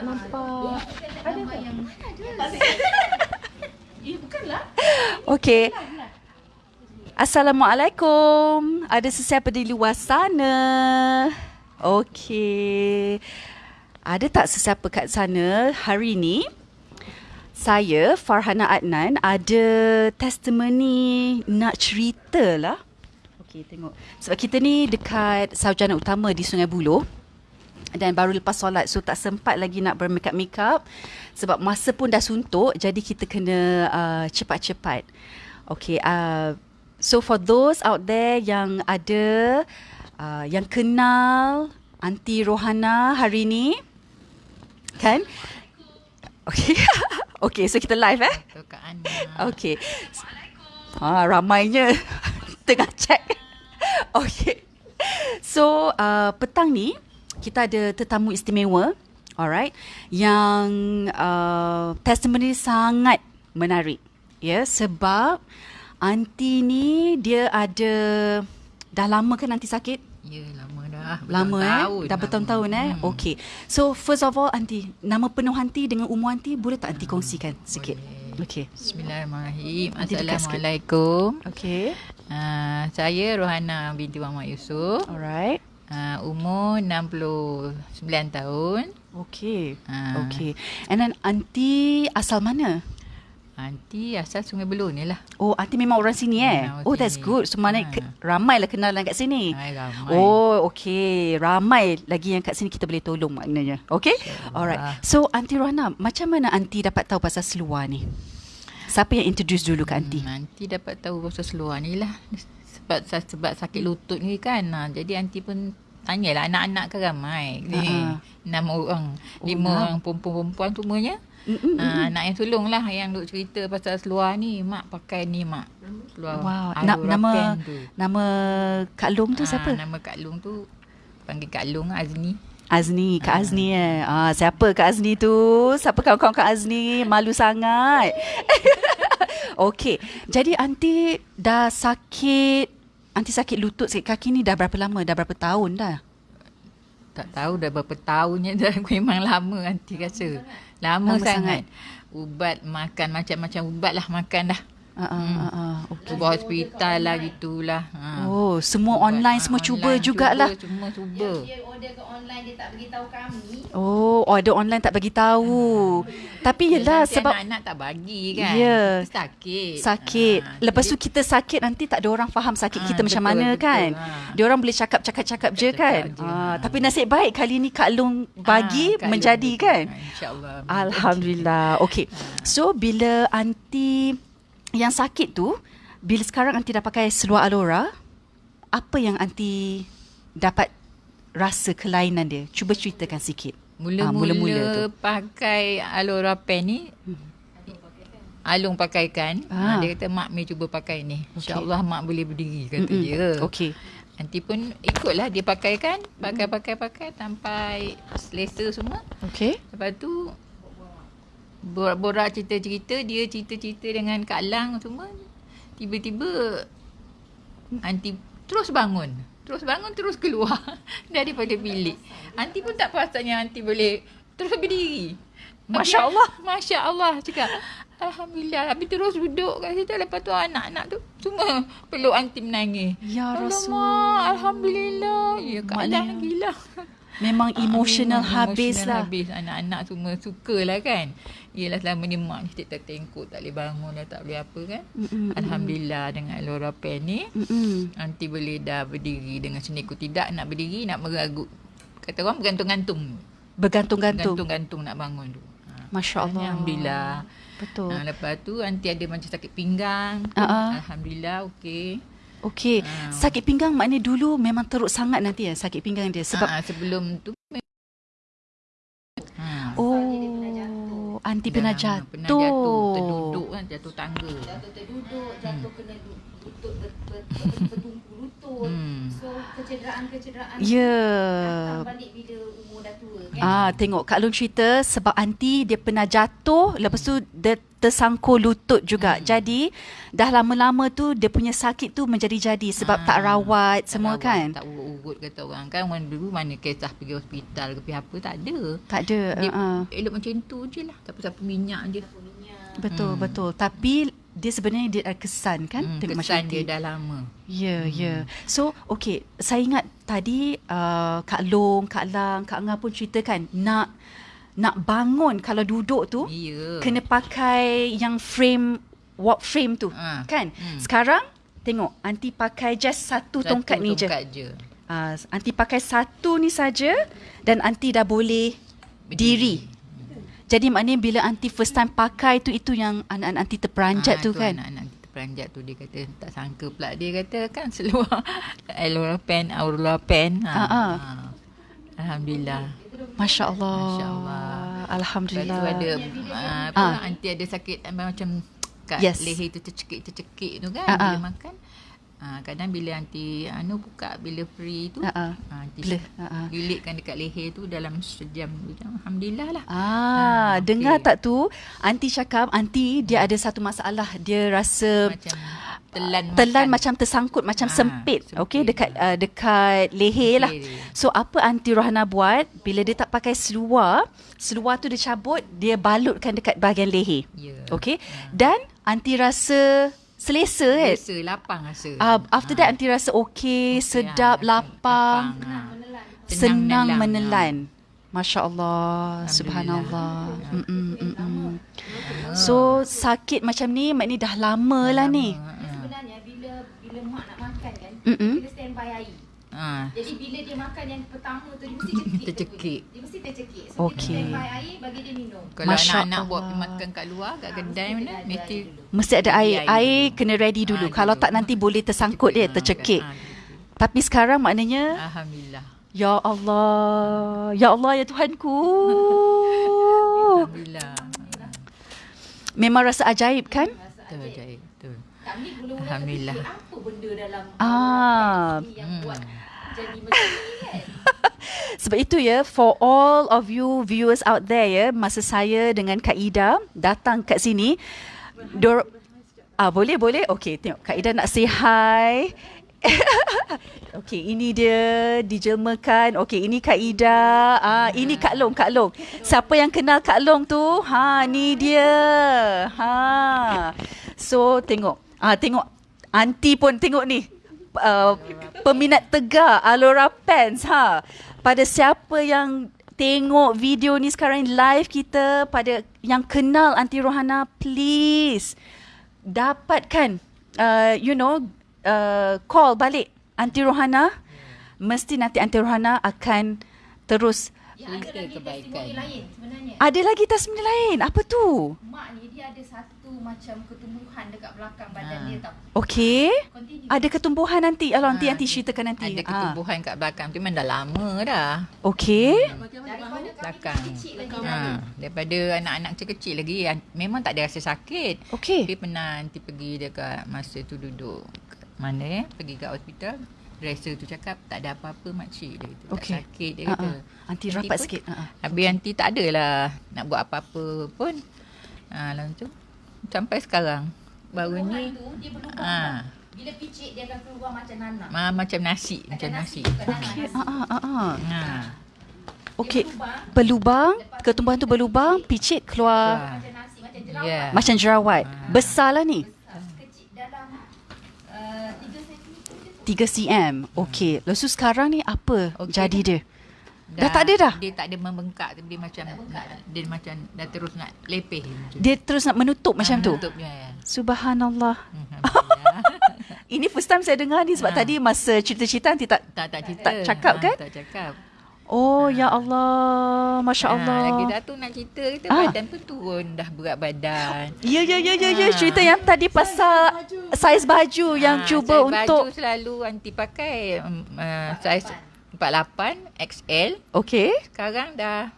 tak nampak. Ada tak? Yang... Eh, bukanlah. Okey. Assalamualaikum. Ada sesiapa di luar sana? Okey. Ada tak sesiapa kat sana hari ini? Saya, Farhana Adnan, ada testimoni nak cerita lah. Okey, tengok. Sebab kita ni dekat Sarjana Utama di Sungai Buloh dan baru lepas solat so tak sempat lagi nak bermakeup makeup sebab masa pun dah suntuk jadi kita kena uh, cepat-cepat. Okay, uh, so for those out there yang ada uh, yang kenal Aunty Rohana hari ni kan? Okay. okay, so kita live eh? Okay. Ha, ramainya tengah check. Okay. So, uh, petang ni kita ada tetamu istimewa, alright, yang uh, testimoni sangat menarik. Ya, yeah, sebab aunty ni dia ada dah lama kan aunty sakit? Ya, lama dah. Lama eh? Dah bertahun-tahun eh? Hmm. Okay. So, first of all aunty, nama penuh aunty dengan umur aunty boleh tak aunty kongsikan sikit? Boleh. Okay. Bismillahirrahmanirrahim. Assalamualaikum. Okay. Uh, saya Rohana binti Muhammad Yusof. Alright. Uh, umur 69 tahun. Okay. Ah. Okay. And then aunty asal mana? Aunty asal Sungai Buloh ni lah. Oh, aunty memang orang sini eh? Memang orang oh, that's good. So, mana Ha. ke, ramai lah kenalan kat sini. Hai, ramai. Oh, okay. Ramai lagi yang kat sini kita boleh tolong maknanya. Okay? InsyaAllah. Alright. So, Aunty Rohana, macam mana Aunty dapat tahu pasal seluar ni? Siapa yang introduce dulu ke Aunty? Hmm, aunty dapat tahu pasal seluar ni lah. Sebab sebab sakit lutut ni kan. Ha, jadi aunty pun tanyalah anak-anak ke ramai. Ni, Ha. enam orang. Oh, lima enam. orang perempuan-perempuan semuanya. Mm-mm. Ha, anak yang sulung lah yang duk cerita pasal seluar ni. Mak pakai ni mak. Seluar Wow. Na- nama tu. nama Kak Long tu Ah, siapa? Nama Kak Long tu panggil Kak Long Azni. Azni, Kak Azni eh. Ah, siapa Kak Azni tu? Siapa kawan-kawan Kak Azni? Malu sangat. Okey. Jadi Aunty dah sakit Aunty sakit lutut, sakit kaki ni dah berapa lama? Dah berapa tahun dah? Tak tahu dah berapa tahunnya dah memang lama nanti rasa. Lama, Lama sangat. Ubat makan macam-macam ubat lah makan dah. Ah, ah, Hmm. ah, ah. Okey. Cuba hospital lah gitulah. Ha. Oh, semua online ah, semua cuba online jugalah. Cuba, semua cuba. Dia order ke online dia tak beritahu kami. Oh, order online tak bagi tahu. Tapi yelah Nanti sebab anak-anak tak bagi kan. Ya. Kita Sakit. sakit. Ha, Lepas tu kita sakit nanti tak ada orang faham sakit Ah, kita macam betul, mana betul. kan. Ah. Dia orang boleh cakap-cakap-cakap je kan. Cakap je. Ah, Ah. tapi nasib baik kali ni Kak Long bagi Ah, Kak menjadi Long kan. bagi. Ah, InsyaAllah. Alhamdulillah. Okey. So bila anti yang sakit tu, bila sekarang anti dah pakai seluar Alora, apa yang anti dapat rasa kelainan dia? Cuba ceritakan sikit. Mula-mula, Ah, mula-mula pakai Alora Pen ni Alung pakaikan Ah. ah. Dia kata mak Mei cuba pakai ni Okey. InsyaAllah mak boleh berdiri Kata Mm-mm. dia Okey. Nanti pun ikutlah dia pakaikan Pakai-pakai-pakai Sampai selesa semua Okey. Lepas tu Borak-borak cerita-cerita Dia cerita-cerita dengan Kak Lang semua Tiba-tiba Anti terus bangun. Terus bangun terus keluar Daripada bilik. Anti pun tak perasannya Anti boleh Terus berdiri. Masya Allah. Masya Allah Cakap Alhamdulillah. Habis terus duduk kat situ. Lepas tu anak-anak tu Semua peluk Anti menangis. Ya Alamak, Rasul. Alhamdulillah. Ya Kak Maknanya- Lang gila. Memang emotional Ah, habis emotional lah. habis. Anak-anak semua suka lah kan Yelah selama ni mak ni tak tengkuk Tak boleh bangun dah tak boleh apa kan Mm-mm. Alhamdulillah dengan Laura Pen ni. Nanti boleh dah berdiri dengan seniku Tidak nak berdiri nak meragut Kata orang bergantung-gantung Bergantung-gantung. Gantung-gantung nak bangun tu ha. Masya Allah. Alhamdulillah Betul. ha, Lepas tu nanti ada macam sakit pinggang ah. Alhamdulillah okey Okey. Ah. Sakit pinggang maknanya dulu memang teruk sangat nanti ya sakit pinggang dia sebab ha, Sebelum tu ha. oh anti pernah Dah jatuh. Pernah jatuh Terduduk kan jatuh tangga. Jatuh terduduk, jatuh kena du- lutut ber, ber, ber, bertumpu. Hmm. Kecederaan-kecederaan datang balik bila umur dah tua kan. Ah, tengok Kak Long cerita sebab anti dia pernah jatuh, lepas tu dia tersangkul lutut juga. Hmm. Jadi dah lama-lama tu dia punya sakit tu menjadi-jadi sebab Ah, tak rawat Tak semua rawat, kan. Tak urut-urut kata orang kan. Orang dulu mana kisah pergi hospital ke apa tak ada. Tak ada. Dia uh-uh. elok macam tu je lah. Siapa-siapa minyak je. Betul, Hmm. betul. Tapi dia sebenarnya dia ada kesan kan Hmm, tengok kesan dia dah lama. Ya, ya. So, okay. Saya ingat tadi uh, Kak Long, Kak Lang, Kak Angah pun ceritakan nak nak bangun kalau duduk tu Ya. kena pakai yang frame walk frame tu. Ah, Kan? hmm. Sekarang tengok anti pakai just satu, Satu tongkat ni je. Tongkat je. Uh, anti pakai satu ni saja dan anti dah boleh diri. Jadi maknanya bila anti first time pakai tu itu yang anak-anak anti terperanjat Ah, tu kan. Anak-anak peranjat tu dia kata tak sangka pula dia kata kan seluar Aurora pen, Aurora pen. Ha, Ah, ah. ha. Alhamdulillah. Masya Allah. Masya Allah. Lepas Alhamdulillah. tu ada uh, apa Ah. anti ada sakit macam kat Yes. leher tu tercekik-tercekik tu kan Ah, bila ah. makan. Uh, kadang bila anti anu buka bila free tu ah, anti Bila? Ah, ah. lilitkan dekat leher tu dalam sejam. Alhamdulillah lah. Ah, okey. dengar tak tu? Anti cakap, anti dia ada satu masalah. Dia rasa Macam telan telan makan. macam tersangkut, macam Ah, sempit. sempit. Okey, dekat uh, dekat leher lah. Leher dia. So apa anti Rohana buat bila dia tak pakai seluar, seluar tu dia cabut, dia balutkan dekat bahagian leher. Ya. Okey. Dan anti rasa selesa kan? Biasa lapang rasa. Uh, after that anti rasa okey, sedap, ah, lapang, ah. senang menelan, menelan. Masya Allah, Alhamdulillah. subhanallah. Mm-mm, mm-mm. So sakit macam ni maknanya dah lama lah ni. Ah, ah. Sebenarnya bila bila mak nak makan kan, Mm-mm. kita standby air. Ah. Jadi bila dia makan yang pertama tu dia mesti cekik. Tercekik. Dia mesti tercekik. So Okey. kita standby air bagi dia minum. Kalau Masya anak-anak buat Allah. makan kat luar kat kedai mana mesti Mesti ada air. Air kena ready dulu. Ah, Kalau dulu. tak nanti boleh tersangkut dia, Ah, tercekik. ah, Tapi sekarang maknanya Alhamdulillah. Ya Allah, Ya Allah, Ya Tuhanku. Alhamdulillah. Memang rasa ajaib kan? Betul ajaib. Betul. Kami mula-mula Alhamdulillah. apa benda dalam Ah. yang Hmm. buat jadi macam ni kan. Sebab itu ya, for all of you viewers out there ya, masa saya dengan Kak Ida datang kat sini, dor ah boleh boleh. Okey, tengok Kak Ida nak say hi. Okey, ini dia dijelmakan. Okey, ini Kak Ida. Ah, ini Kak Long, Kak Long. Siapa yang kenal Kak Long tu? Ha, ni dia. Ha. So, tengok. Ah, tengok. Aunty pun tengok ni. Uh, peminat tegar Alora Pants ha. Pada siapa yang tengok video ni sekarang live kita pada yang kenal Aunty Rohana please dapatkan uh, you know uh, call balik Aunty Rohana. Mesti nanti Aunty Rohana akan terus Yang ada lagi kebaikan. testimoni lain sebenarnya. ada lagi tasmini lain apa tu Mak ni dia ada satu macam ketumbuhan dekat belakang badan Ah. dia tau. okey Continue. ada ketumbuhan nanti kalau nanti Ah, nanti ceritakan nanti Ada Ah, ketumbuhan kat belakang tu memang dah lama dah. okey Daripada kami Belakang. kecil lagi Ha, daripada anak-anak kecil-kecil lagi an- memang tak ada rasa sakit. okey Tapi pernah nanti pergi dekat masa tu duduk mana eh pergi kat hospital dresser tu cakap tak ada apa-apa makcik dia kata. Tak Okey. sakit dia kata. ah. Aunty rapat pun- sikit. Ah. Habis nanti tak adalah nak buat apa-apa pun. Ha, lalu tu sampai sekarang baru Tumbuhan ni tu dia tau. Bila picit dia akan keluar macam nanak. ma, macam nasi, macam nasi. bukan nanak, Okey, nasi. ah, ah, ah, ah. Ha. Okey, berlubang. ketumbuhan tu berlubang, picit keluar Keluar. Macam nasi, macam jerawat. Ya. macam jerawat. Ah. Besarlah ni. Besar, kecil dalam uh, 3 cm je. 3 cm. Okey, lepas tu sekarang ni apa Okey jadi dah. dia? Dah tak ada dah? Dia tak ada membengkak tapi dia macam dia macam dah terus nak lepeh Dia terus nak menutup macam Ah, tu. Tutup dia. ya. Subhanallah. Ini first time saya dengar ni sebab Ah. tadi masa cerita-cerita nanti tak tak tak cerita. Tak cakap Ah, kan? Tak cakap. Oh ya Allah, masya Ah, Allah. lagi dah tu nak cerita kita Ah. badan pun turun dah berat badan. Ya ya ya ya ya Ah. cerita yang tadi pasal saiz baju yang Ah, cuba saiz untuk baju selalu anti pakai um, uh, saiz 48 XL. Okey. Sekarang dah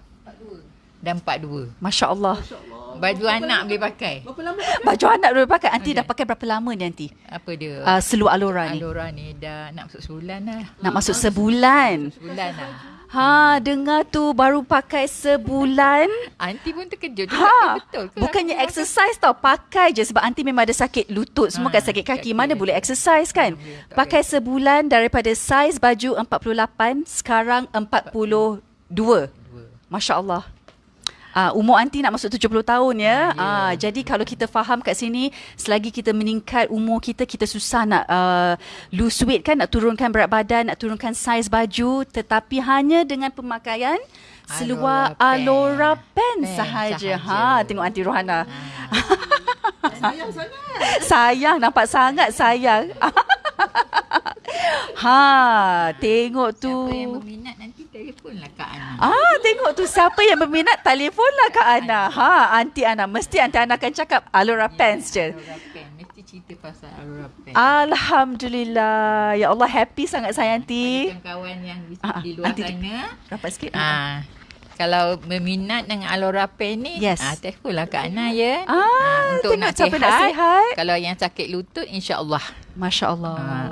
dan 42. Masya Allah. Baju anak boleh pakai. Berapa lama? Baju anak dulu pakai. Aunty Okey. dah pakai berapa lama ni Aunty? Apa dia? Uh, seluar Alora ni. Alora ni dah nak masuk sebulan lah. Nak masuk sebulan. Sebulan lah. Ha, dengar tu baru pakai sebulan. Aunty pun terkejut juga. Ha, betul ke? bukannya exercise tau, pakai je sebab aunty memang ada sakit lutut, semua Ha, kan sakit kaki. kaki Mana boleh exercise kan? Pakai sebulan daripada saiz baju 48 sekarang 42. Dua. Masya Allah. Uh, umur aunty nak masuk 70 tahun ya. Ya. Uh, jadi kalau kita faham kat sini selagi kita meningkat umur kita kita susah nak uh, lose weight kan nak turunkan berat badan, nak turunkan saiz baju tetapi hanya dengan pemakaian seluar Alora pants Pants sahaja. Ha sahaja. tengok aunty Rohana. Sayang sangat. sayang nampak sangat sayang. ha tengok tu. Siapa yang nanti telefonlah Kak Ana. Ah, tengok tu siapa yang berminat telefonlah Kak Ana. Ha, Aunty Ana. Mesti Aunty Ana akan cakap Alora Pants je. Alora Pen. Mesti cerita pasal Alora Pen. Alhamdulillah. Ya Allah happy sangat saya Aunty. Macam kawan yang di, Ah, ah, di luar nanti- sana. Rapat sikit. Ah, kalau berminat dengan Alora Pen ni, Yes. ah, telefonlah Kak Ana ya. Ah, untuk tengok nak sihat. nak sihat. Kalau yang sakit lutut, insya-Allah. Masya Allah. Ah,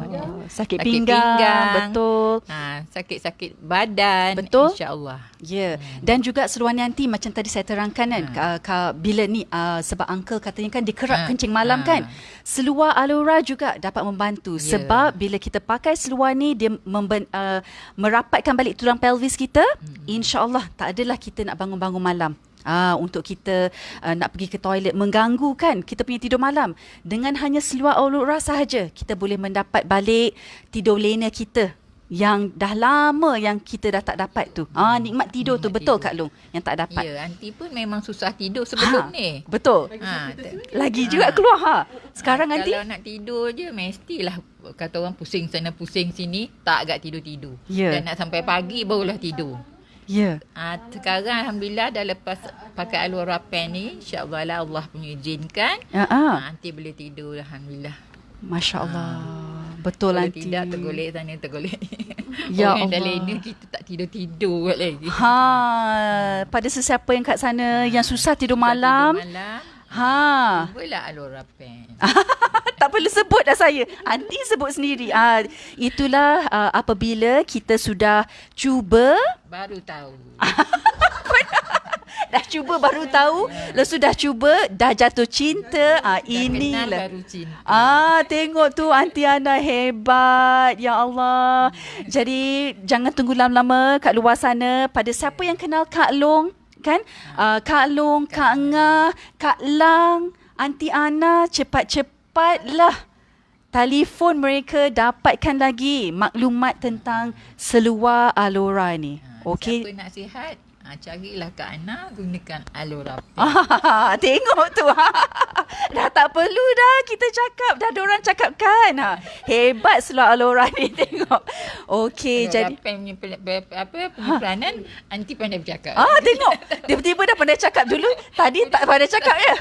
Sakit, sakit pinggang, pinggang. Betul. Ha, sakit-sakit badan, Betul. insya-Allah. Ya, yeah. dan juga seluar nanti macam tadi saya terangkan kan, Hmm. uh, ka, bila ni uh, sebab uncle katanya kan dia kerap Ah, kencing malam ah. kan. Seluar Alora juga dapat membantu Ya. sebab bila kita pakai seluar ni dia memben, uh, merapatkan balik tulang pelvis kita, Hmm. insya-Allah tak adalah kita nak bangun-bangun malam. Ah untuk kita uh, nak pergi ke toilet mengganggu kan kita punya tidur malam. Dengan hanya seluar Alora sahaja kita boleh mendapat balik tidur lena kita yang dah lama yang kita dah tak dapat tu. Ah nikmat tidur tu Nikmat betul tidur. Kak Long yang tak dapat. Ya, aunty pun memang susah tidur sebelum ni. Betul. Ha, t- Lagi juga keluar ha. Sekarang Ah, nanti Kalau nak tidur je mestilah kata orang pusing sana pusing sini tak agak tidur-tidur. Ya. Dan nak sampai pagi barulah tidur. Ya. Ah, sekarang alhamdulillah dah lepas pakai Alora Pen ni insya-Allah lah Allah punya izinkan. Ya ah. Ah, nanti boleh tidur alhamdulillah. Masya-Allah. Betul Kalau nanti. tidak tergolek sana tergolek. Ya Orang Allah. dalam ni kita tak tidur-tidur lagi. Ha, pada sesiapa yang kat sana yang susah tidur malam, Tidur malam. Ha. Cubalah Alora Pen. tak perlu sebut dah saya. Aunty sebut sendiri. Ah, itulah uh, apabila kita sudah cuba, Baru tahu. dah cuba baru tahu, lepas tu dah cuba, dah jatuh cinta. Ah, kenal inilah. baru cinta. Ah, tengok tu Aunty Ana hebat. Ya Allah. Jadi jangan tunggu lama-lama kat luar sana. Pada siapa yang kenal Kak Long, kan? Uh, Kak Long, Kak Ngah, Kak Lang, Aunty Ana, cepat-cepatlah telefon mereka dapatkan lagi maklumat tentang seluar Alora ni. Okey. Siapa nak sihat, ha, carilah Kak Ana gunakan Alora. Ah, tengok tu. dah tak perlu dah kita cakap. Dah ada orang cakap kan. Ha. Hebat seluar Alora ni tengok. Okey, Alora jadi Pen punya pel- pe- apa penyimpanan, anti pandai bercakap. Ah, tengok. Tiba-tiba dah pandai cakap dulu. Tadi tak pandai cakap ya.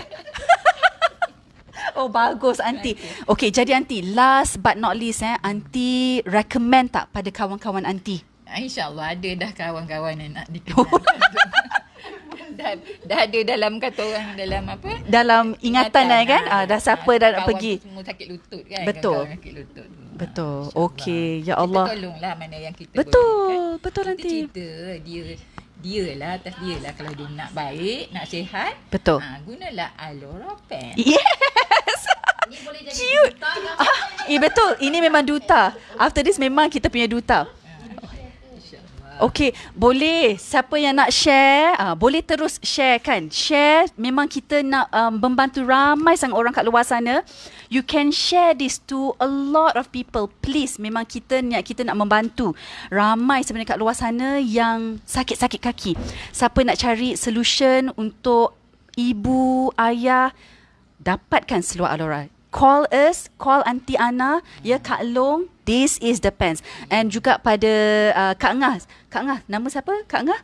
Oh bagus aunty. Okey jadi aunty last but not least eh aunty recommend tak pada kawan-kawan aunty? Ah, InsyaAllah ada dah kawan-kawan yang nak dikenal. dah, dah ada dalam kata orang dalam apa? Dalam ingatan eh kan? Ah, dah siapa dah nak pergi. Semua sakit lutut kan? Betul. Sakit lutut. Betul. Ah. Okey ya Kita Allah. tolonglah mana yang kita Betul, boleh, kan? betul kita nanti. cerita dia dia lah atas dia lah kalau dia nak baik, nak sihat. Betul. Ha, gunalah Alora Pen. Yes. Ni boleh jadi Cute. duta? Ah, eh betul. Ini memang duta. After this memang kita punya duta. Okey, boleh. Siapa yang nak share, uh, boleh terus share kan. Share, memang kita nak um, membantu ramai sangat orang kat luar sana. You can share this to a lot of people. Please, memang kita niat kita nak membantu. Ramai sebenarnya kat luar sana yang sakit-sakit kaki. Siapa nak cari solution untuk ibu, ayah, dapatkan seluar Alora. Call us, call Aunty Ana, ya Kak Long, this is the pants. And juga pada uh, Kak Ngah. Kak Ngah, nama siapa? Kak Ngah?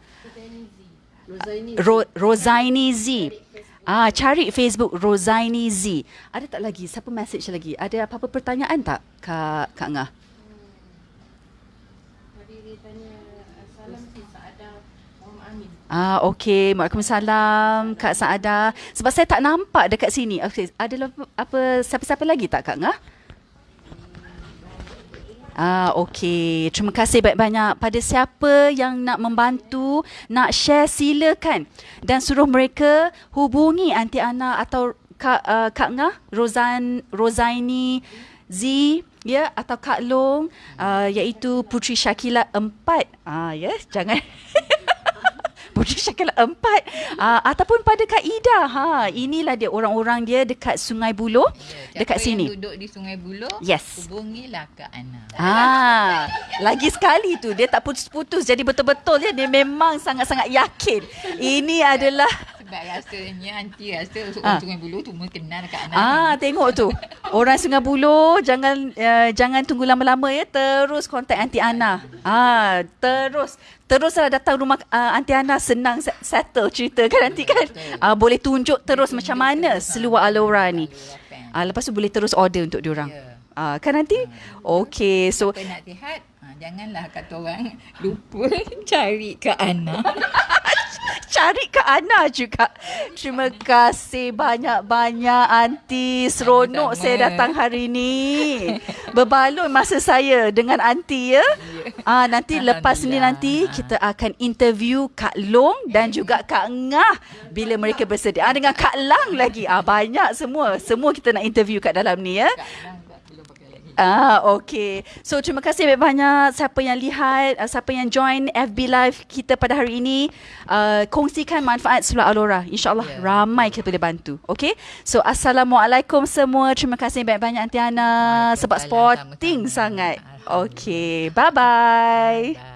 Rosaini. Ro- Rosaini Z. Ah, cari Facebook Rosaini Z. Ada tak lagi? Siapa message lagi? Ada apa-apa pertanyaan tak Kak Kak Ngah? Tadi dia tanya salam si Saada Muhammad Amin. Ah, okey. Waalaikumsalam Kak Saada. Sebab saya tak nampak dekat sini. Okey, ada apa, apa siapa-siapa lagi tak Kak Ngah? Ah, okey. Terima kasih banyak-banyak pada siapa yang nak membantu, nak share silakan dan suruh mereka hubungi Aunty Ana atau Kak uh, Kak Ngah, Rozan Rozaini Z ya atau Kak Long uh, iaitu Putri Syakila 4. Ah ya, yes, jangan Putri Syakila empat uh, Ataupun pada Kak Ida ha, Inilah dia orang-orang dia Dekat Sungai Buloh Ya, Dekat sini yang duduk di Sungai Buloh, Yes. hubungilah Kak Ana. Ah, lagi sekali tu dia tak putus-putus jadi betul-betul dia dia memang sangat-sangat yakin. Ini adalah Sebab rasanya anti rasa orang Sungai Buloh tu kenal Kak Ana. Ah, tengok tu. Orang Sungai Buloh jangan uh, jangan tunggu lama-lama ya. Terus kontak Aunty Ana. Ah, terus teruslah datang rumah uh, Aunty Ana senang se- settle cerita kan nanti kan. Ah, boleh tunjuk terus macam mana seluar Alora ni. Ah, lepas tu boleh terus order untuk diorang. Ya. Ah, kan nanti? Okey, so Siapa nak sihat, ha, janganlah kata orang lupa cari Kak Ana. cari Kak Ana juga. Terima kasih banyak-banyak Aunty. Seronok Sama-sama. saya datang hari ni. Berbaloi masa saya dengan Aunty ya. Ah nanti lepas ni nanti kita akan interview Kak Long dan juga Kak Ngah bila mereka bersedia. Ah dengan Kak Lang lagi. Ah banyak semua. Semua kita nak interview kat dalam ni ya. Kak tak belum pakai lagi. Ah, okay. So, terima kasih banyak-banyak siapa yang lihat, uh, siapa yang join FB Live kita pada hari ini. Uh, kongsikan manfaat Surah Al-Ora. InsyaAllah Ya. ramai kita boleh bantu. Okay? So, Assalamualaikum semua. Terima kasih banyak-banyak Aunty Ana. Sebab sporting sama-sama. sangat. Okay. Bye-bye. Bye.